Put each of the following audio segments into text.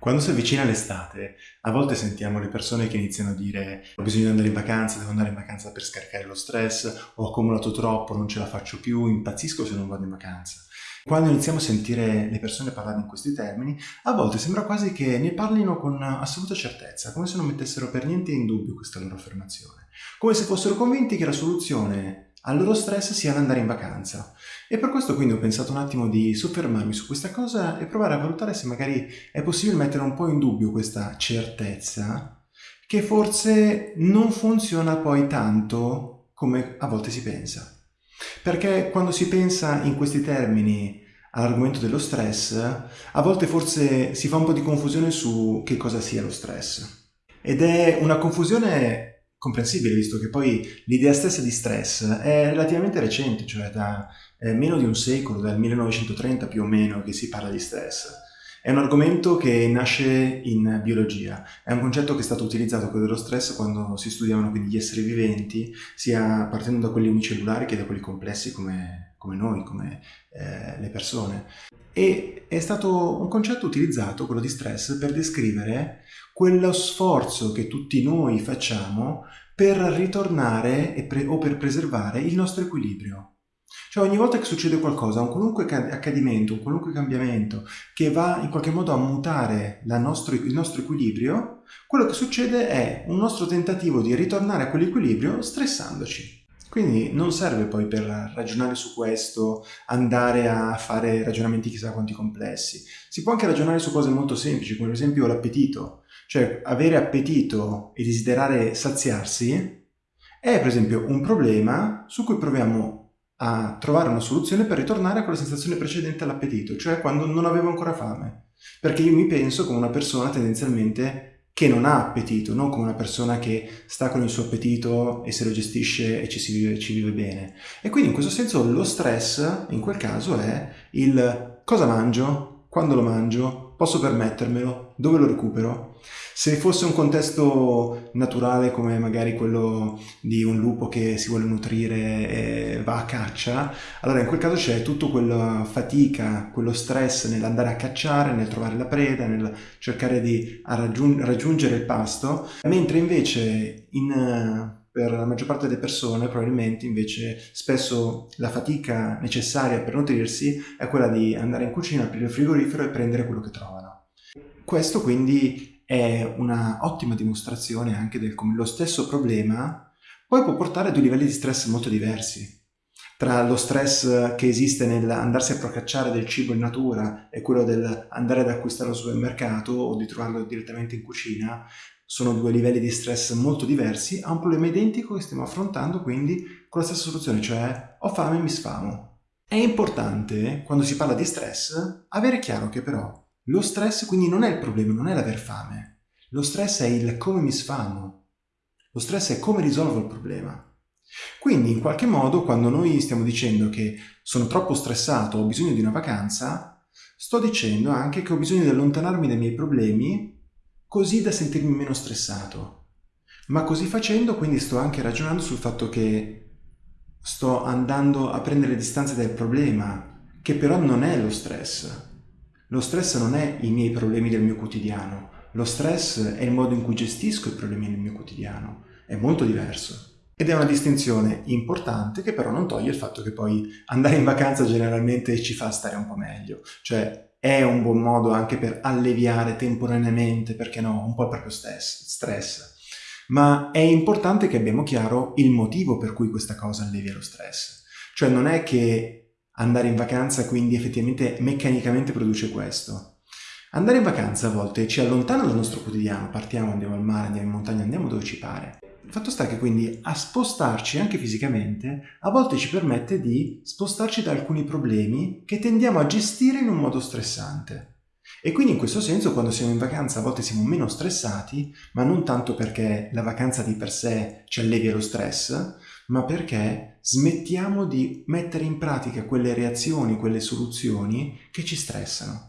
Quando si avvicina l'estate, a volte sentiamo le persone che iniziano a dire ho bisogno di andare in vacanza, devo andare in vacanza per scaricare lo stress, ho accumulato troppo, non ce la faccio più, impazzisco se non vado in vacanza. Quando iniziamo a sentire le persone parlare in questi termini, a volte sembra quasi che ne parlino con assoluta certezza, come se non mettessero per niente in dubbio questa loro affermazione, come se fossero convinti che la soluzione al loro stress sia andare in vacanza. E per questo quindi ho pensato un attimo di soffermarmi su questa cosa e provare a valutare se magari è possibile mettere un po' in dubbio questa certezza che forse non funziona poi tanto come a volte si pensa. Perché quando si pensa in questi termini all'argomento dello stress, a volte forse si fa un po' di confusione su che cosa sia lo stress. Ed è una confusione comprensibile visto che poi l'idea stessa di stress è relativamente recente, cioè da eh, meno di un secolo, dal 1930 più o meno che si parla di stress. È un argomento che nasce in biologia, è un concetto che è stato utilizzato quello dello stress quando si studiavano quindi gli esseri viventi, sia partendo da quelli unicellulari che da quelli complessi come, come noi, come eh, le persone. E è stato un concetto utilizzato, quello di stress, per descrivere quello sforzo che tutti noi facciamo per ritornare o per preservare il nostro equilibrio. Cioè ogni volta che succede qualcosa, un qualunque accadimento, un qualunque cambiamento che va in qualche modo a mutare nostro, il nostro equilibrio, quello che succede è un nostro tentativo di ritornare a quell'equilibrio stressandoci. Quindi non serve poi per ragionare su questo andare a fare ragionamenti chissà quanti complessi. Si può anche ragionare su cose molto semplici, come ad esempio l'appetito. Cioè avere appetito e desiderare saziarsi è per esempio un problema su cui proviamo a trovare una soluzione per ritornare a quella sensazione precedente all'appetito, cioè quando non avevo ancora fame. Perché io mi penso come una persona tendenzialmente che non ha appetito, non come una persona che sta con il suo appetito e se lo gestisce e ci, si vive, ci vive bene. E quindi in questo senso lo stress, in quel caso, è il cosa mangio, quando lo mangio, posso permettermelo, dove lo recupero, se fosse un contesto naturale come magari quello di un lupo che si vuole nutrire e va a caccia, allora in quel caso c'è tutta quella fatica, quello stress nell'andare a cacciare, nel trovare la preda, nel cercare di raggiungere il pasto, mentre invece in per la maggior parte delle persone probabilmente invece spesso la fatica necessaria per nutrirsi è quella di andare in cucina, aprire il frigorifero e prendere quello che trovano. Questo quindi è una ottima dimostrazione anche del come lo stesso problema poi può portare a due livelli di stress molto diversi. Tra lo stress che esiste nell'andarsi a procacciare del cibo in natura e quello dell'andare ad acquistare al supermercato o di trovarlo direttamente in cucina, sono due livelli di stress molto diversi a un problema identico che stiamo affrontando quindi con la stessa soluzione, cioè ho fame e mi sfamo. È importante, quando si parla di stress, avere chiaro che però lo stress quindi non è il problema, non è l'aver fame. Lo stress è il come mi sfamo. Lo stress è come risolvo il problema. Quindi in qualche modo quando noi stiamo dicendo che sono troppo stressato, ho bisogno di una vacanza, sto dicendo anche che ho bisogno di allontanarmi dai miei problemi così da sentirmi meno stressato. Ma così facendo quindi sto anche ragionando sul fatto che sto andando a prendere distanze dal problema, che però non è lo stress. Lo stress non è i miei problemi del mio quotidiano, lo stress è il modo in cui gestisco i problemi del mio quotidiano, è molto diverso. Ed è una distinzione importante che però non toglie il fatto che poi andare in vacanza generalmente ci fa stare un po' meglio, cioè è un buon modo anche per alleviare temporaneamente, perché no, un po' il proprio stress. Ma è importante che abbiamo chiaro il motivo per cui questa cosa allevia lo stress. Cioè non è che andare in vacanza quindi effettivamente meccanicamente produce questo. Andare in vacanza a volte ci allontana dal nostro quotidiano, partiamo, andiamo al mare, andiamo in montagna, andiamo dove ci pare. Il fatto sta che quindi a spostarci anche fisicamente a volte ci permette di spostarci da alcuni problemi che tendiamo a gestire in un modo stressante. E quindi in questo senso quando siamo in vacanza a volte siamo meno stressati, ma non tanto perché la vacanza di per sé ci allevia lo stress, ma perché smettiamo di mettere in pratica quelle reazioni, quelle soluzioni che ci stressano.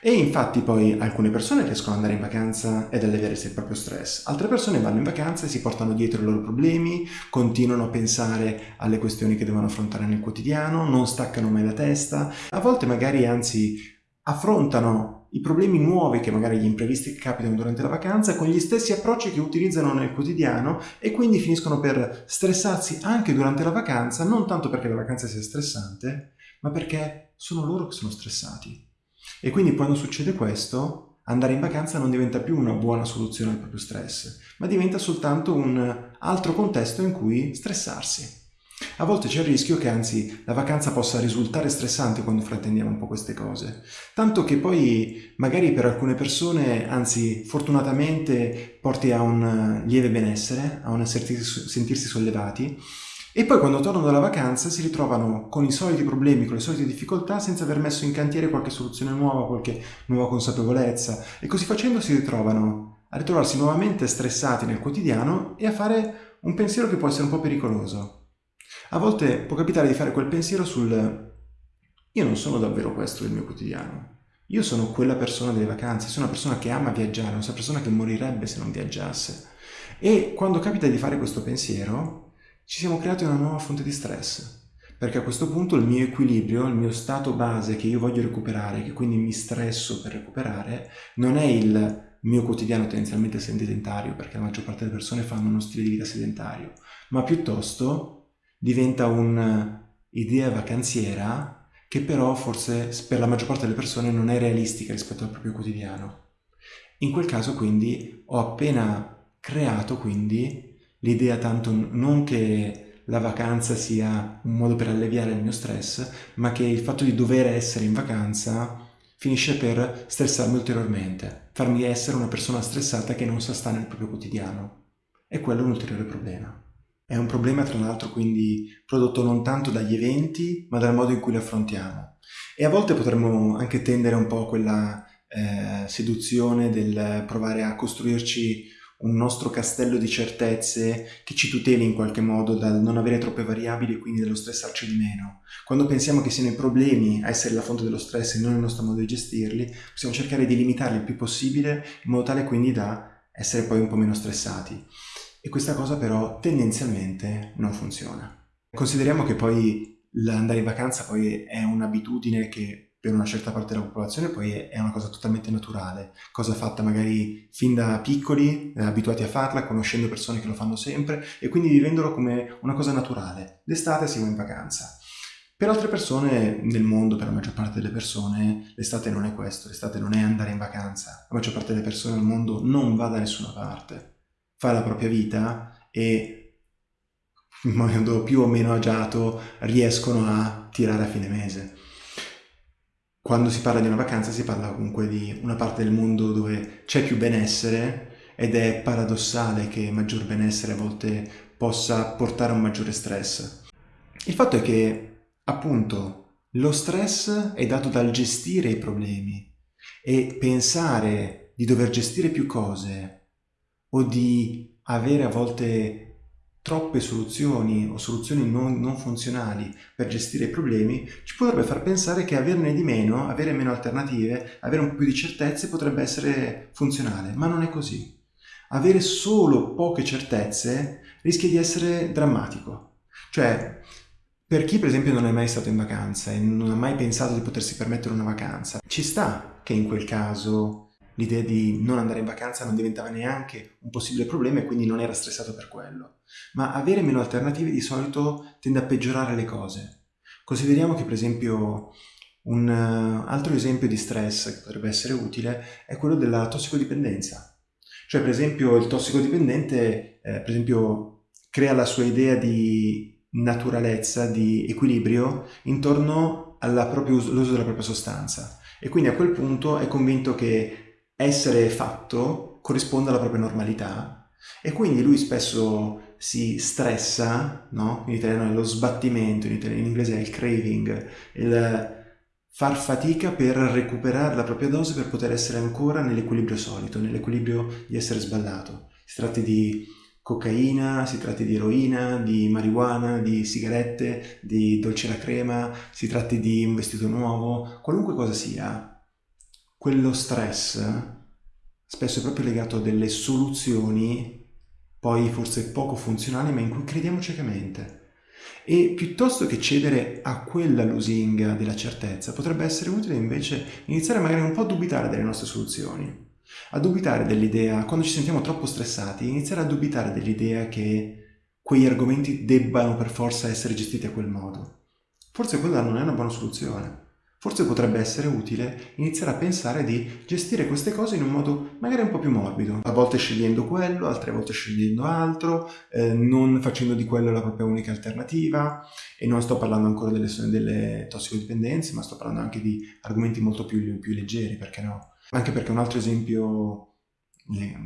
E infatti poi alcune persone riescono ad andare in vacanza ed alleviarsi il proprio stress, altre persone vanno in vacanza e si portano dietro i loro problemi, continuano a pensare alle questioni che devono affrontare nel quotidiano, non staccano mai la testa, a volte magari anzi affrontano i problemi nuovi che magari gli imprevisti che capitano durante la vacanza con gli stessi approcci che utilizzano nel quotidiano e quindi finiscono per stressarsi anche durante la vacanza, non tanto perché la vacanza sia stressante, ma perché sono loro che sono stressati. E quindi quando succede questo, andare in vacanza non diventa più una buona soluzione al proprio stress, ma diventa soltanto un altro contesto in cui stressarsi. A volte c'è il rischio che anzi la vacanza possa risultare stressante quando frattendiamo un po' queste cose, tanto che poi magari per alcune persone, anzi fortunatamente, porti a un lieve benessere, a un sentirsi sollevati, e poi quando tornano dalla vacanza si ritrovano con i soliti problemi, con le solite difficoltà, senza aver messo in cantiere qualche soluzione nuova, qualche nuova consapevolezza, e così facendo si ritrovano a ritrovarsi nuovamente stressati nel quotidiano e a fare un pensiero che può essere un po' pericoloso. A volte può capitare di fare quel pensiero sul io non sono davvero questo il mio quotidiano. Io sono quella persona delle vacanze, sono una persona che ama viaggiare, una persona che morirebbe se non viaggiasse. E quando capita di fare questo pensiero, ci siamo creati una nuova fonte di stress. Perché a questo punto il mio equilibrio, il mio stato base che io voglio recuperare, che quindi mi stresso per recuperare, non è il mio quotidiano tendenzialmente sedentario, perché la maggior parte delle persone fanno uno stile di vita sedentario, ma piuttosto diventa un'idea vacanziera che però forse per la maggior parte delle persone non è realistica rispetto al proprio quotidiano. In quel caso quindi ho appena creato quindi l'idea tanto non che la vacanza sia un modo per alleviare il mio stress, ma che il fatto di dover essere in vacanza finisce per stressarmi ulteriormente, farmi essere una persona stressata che non sa stare nel proprio quotidiano. E quello è un ulteriore problema. È un problema tra l'altro quindi prodotto non tanto dagli eventi ma dal modo in cui li affrontiamo. E a volte potremmo anche tendere un po' a quella eh, seduzione del provare a costruirci un nostro castello di certezze che ci tuteli in qualche modo dal non avere troppe variabili e quindi dallo stressarci di meno. Quando pensiamo che siano i problemi a essere la fonte dello stress e non il nostro modo di gestirli, possiamo cercare di limitarli il più possibile in modo tale quindi da essere poi un po' meno stressati. E questa cosa però tendenzialmente non funziona. Consideriamo che poi l'andare in vacanza poi è un'abitudine che per una certa parte della popolazione poi è una cosa totalmente naturale, cosa fatta magari fin da piccoli, eh, abituati a farla, conoscendo persone che lo fanno sempre e quindi vivendolo come una cosa naturale. L'estate si va in vacanza. Per altre persone nel mondo, per la maggior parte delle persone, l'estate non è questo, l'estate non è andare in vacanza. La maggior parte delle persone al mondo non va da nessuna parte fa la propria vita e in modo più o meno agiato riescono a tirare a fine mese. Quando si parla di una vacanza si parla comunque di una parte del mondo dove c'è più benessere ed è paradossale che maggior benessere a volte possa portare a un maggiore stress. Il fatto è che, appunto, lo stress è dato dal gestire i problemi e pensare di dover gestire più cose o di avere a volte troppe soluzioni o soluzioni non, non, funzionali per gestire i problemi ci potrebbe far pensare che averne di meno, avere meno alternative, avere un po' più di certezze potrebbe essere funzionale, ma non è così. Avere solo poche certezze rischia di essere drammatico. Cioè, per chi per esempio non è mai stato in vacanza e non ha mai pensato di potersi permettere una vacanza, ci sta che in quel caso l'idea di non andare in vacanza non diventava neanche un possibile problema e quindi non era stressato per quello. Ma avere meno alternative di solito tende a peggiorare le cose. Consideriamo che per esempio un uh, altro esempio di stress che potrebbe essere utile è quello della tossicodipendenza. Cioè per esempio il tossicodipendente eh, per esempio crea la sua idea di naturalezza, di equilibrio intorno all'uso della propria sostanza e quindi a quel punto è convinto che essere fatto corrisponde alla propria normalità e quindi lui spesso si stressa, no? in italiano è lo sbattimento, in, italiano, in inglese è il craving, il far fatica per recuperare la propria dose per poter essere ancora nell'equilibrio solito, nell'equilibrio di essere sballato. Si tratti di cocaina, si tratti di eroina, di marijuana, di sigarette, di dolce alla crema, si tratti di un vestito nuovo, qualunque cosa sia, quello stress spesso è proprio legato a delle soluzioni poi forse poco funzionali ma in cui crediamo ciecamente. E piuttosto che cedere a quella lusinga della certezza, potrebbe essere utile invece iniziare magari un po' a dubitare delle nostre soluzioni, a dubitare dell'idea, quando ci sentiamo troppo stressati, iniziare a dubitare dell'idea che quegli argomenti debbano per forza essere gestiti a quel modo. Forse quella non è una buona soluzione. Forse potrebbe essere utile iniziare a pensare di gestire queste cose in un modo magari un po' più morbido, a volte scegliendo quello, altre volte scegliendo altro, eh, non facendo di quello la propria unica alternativa. E non sto parlando ancora delle, delle tossicodipendenze, ma sto parlando anche di argomenti molto più, più leggeri, perché no? Anche perché un altro esempio,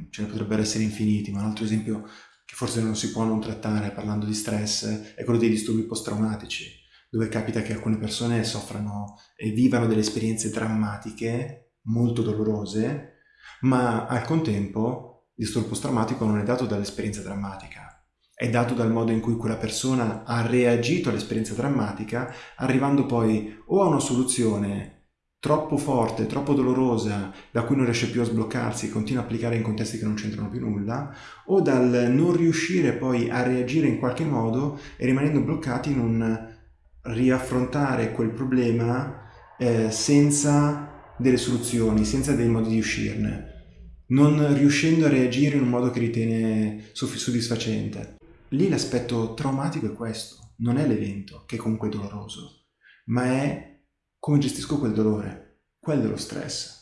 ce ne potrebbero essere infiniti, ma un altro esempio che forse non si può non trattare parlando di stress è quello dei disturbi post-traumatici dove capita che alcune persone soffrano e vivano delle esperienze drammatiche, molto dolorose, ma al contempo il disturbo post-traumatico non è dato dall'esperienza drammatica, è dato dal modo in cui quella persona ha reagito all'esperienza drammatica, arrivando poi o a una soluzione troppo forte, troppo dolorosa, da cui non riesce più a sbloccarsi e continua a applicare in contesti che non c'entrano più nulla, o dal non riuscire poi a reagire in qualche modo e rimanendo bloccati in un riaffrontare quel problema eh, senza delle soluzioni, senza dei modi di uscirne, non riuscendo a reagire in un modo che ritiene soddisfacente. Lì l'aspetto traumatico è questo, non è l'evento, che è comunque doloroso, ma è come gestisco quel dolore, quello è lo stress.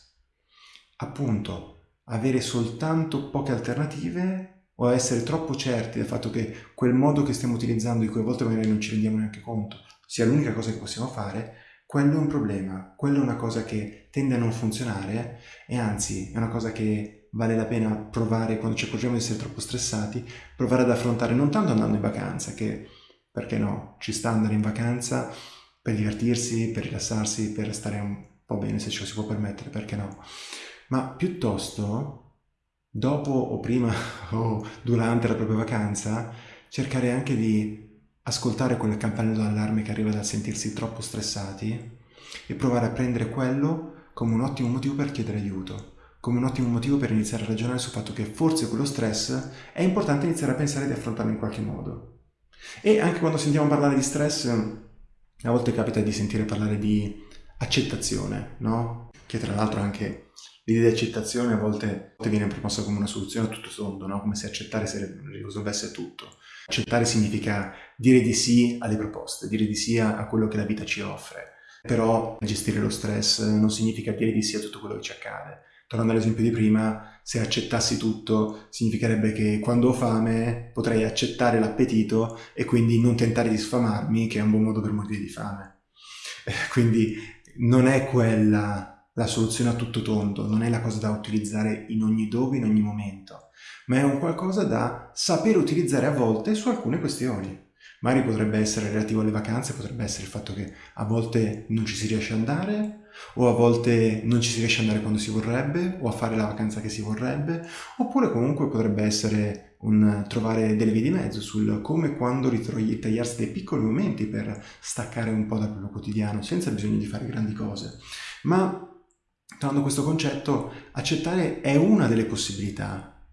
Appunto, avere soltanto poche alternative o essere troppo certi del fatto che quel modo che stiamo utilizzando, di cui a volte magari non ci rendiamo neanche conto, sia l'unica cosa che possiamo fare, quello è un problema, quello è una cosa che tende a non funzionare e anzi è una cosa che vale la pena provare quando ci accorgiamo di essere troppo stressati, provare ad affrontare non tanto andando in vacanza, che perché no, ci sta andare in vacanza per divertirsi, per rilassarsi, per stare un po' bene se ce lo si può permettere, perché no, ma piuttosto dopo o prima o durante la propria vacanza cercare anche di ascoltare quel campanello d'allarme che arriva dal sentirsi troppo stressati e provare a prendere quello come un ottimo motivo per chiedere aiuto, come un ottimo motivo per iniziare a ragionare sul fatto che forse quello stress è importante iniziare a pensare di affrontarlo in qualche modo. E anche quando sentiamo parlare di stress, a volte capita di sentire parlare di accettazione, no? Che tra l'altro anche l'idea di accettazione a volte viene proposta come una soluzione a tutto tondo, no? Come se accettare risolvesse tutto. Accettare significa dire di sì alle proposte, dire di sì a quello che la vita ci offre. Però gestire lo stress non significa dire di sì a tutto quello che ci accade. Tornando all'esempio di prima, se accettassi tutto significherebbe che quando ho fame potrei accettare l'appetito e quindi non tentare di sfamarmi, che è un buon modo per morire di fame. Quindi non è quella la soluzione a tutto tondo, non è la cosa da utilizzare in ogni dove, in ogni momento ma è un qualcosa da sapere utilizzare a volte su alcune questioni. Magari potrebbe essere relativo alle vacanze, potrebbe essere il fatto che a volte non ci si riesce ad andare, o a volte non ci si riesce ad andare quando si vorrebbe, o a fare la vacanza che si vorrebbe, oppure comunque potrebbe essere un trovare delle vie di mezzo sul come e quando ritagliarsi dei piccoli momenti per staccare un po' dal proprio quotidiano, senza bisogno di fare grandi cose. Ma, tornando a questo concetto, accettare è una delle possibilità,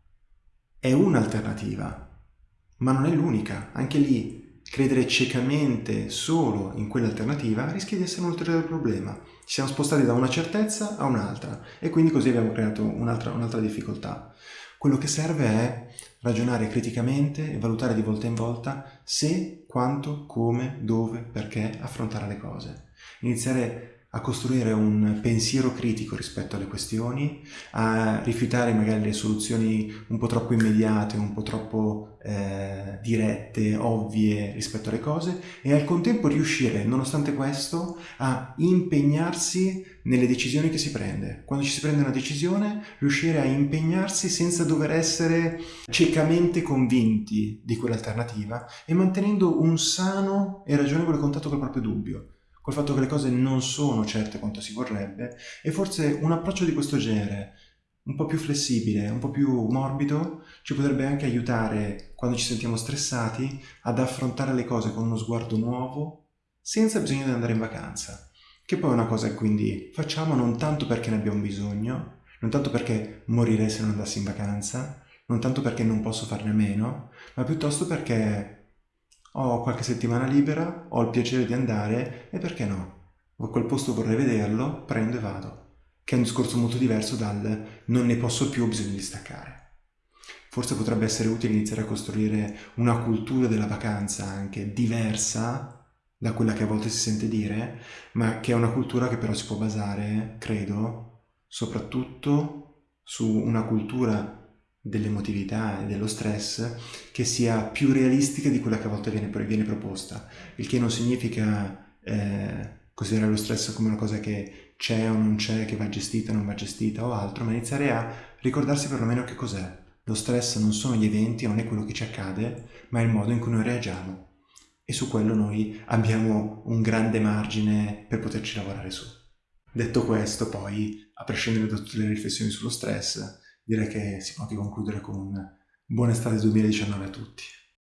è un'alternativa, ma non è l'unica. Anche lì, credere ciecamente solo in quell'alternativa rischia di essere un ulteriore problema. Ci siamo spostati da una certezza a un'altra e quindi così abbiamo creato un'altra, un'altra difficoltà. Quello che serve è ragionare criticamente e valutare di volta in volta se, quanto, come, dove, perché affrontare le cose. Iniziare a costruire un pensiero critico rispetto alle questioni, a rifiutare magari le soluzioni un po' troppo immediate, un po' troppo eh, dirette, ovvie rispetto alle cose e al contempo riuscire, nonostante questo, a impegnarsi nelle decisioni che si prende. Quando ci si prende una decisione, riuscire a impegnarsi senza dover essere ciecamente convinti di quell'alternativa e mantenendo un sano e ragionevole contatto col proprio dubbio col fatto che le cose non sono certe quanto si vorrebbe e forse un approccio di questo genere, un po' più flessibile, un po' più morbido, ci potrebbe anche aiutare quando ci sentiamo stressati ad affrontare le cose con uno sguardo nuovo senza bisogno di andare in vacanza. Che poi è una cosa che quindi facciamo non tanto perché ne abbiamo bisogno, non tanto perché morirei se non andassi in vacanza, non tanto perché non posso farne meno, ma piuttosto perché ho qualche settimana libera, ho il piacere di andare e perché no? Quel posto vorrei vederlo, prendo e vado. Che è un discorso molto diverso dal non ne posso più, ho bisogno di staccare. Forse potrebbe essere utile iniziare a costruire una cultura della vacanza anche diversa da quella che a volte si sente dire, ma che è una cultura che però si può basare, credo, soprattutto su una cultura dell'emotività e dello stress che sia più realistica di quella che a volte viene, viene proposta, il che non significa eh, considerare lo stress come una cosa che c'è o non c'è, che va gestita o non va gestita o altro, ma iniziare a ricordarsi perlomeno che cos'è. Lo stress non sono gli eventi, non è quello che ci accade, ma è il modo in cui noi reagiamo. E su quello noi abbiamo un grande margine per poterci lavorare su. Detto questo, poi, a prescindere da tutte le riflessioni sullo stress, direi che si può anche concludere con un buon estate 2019 a tutti.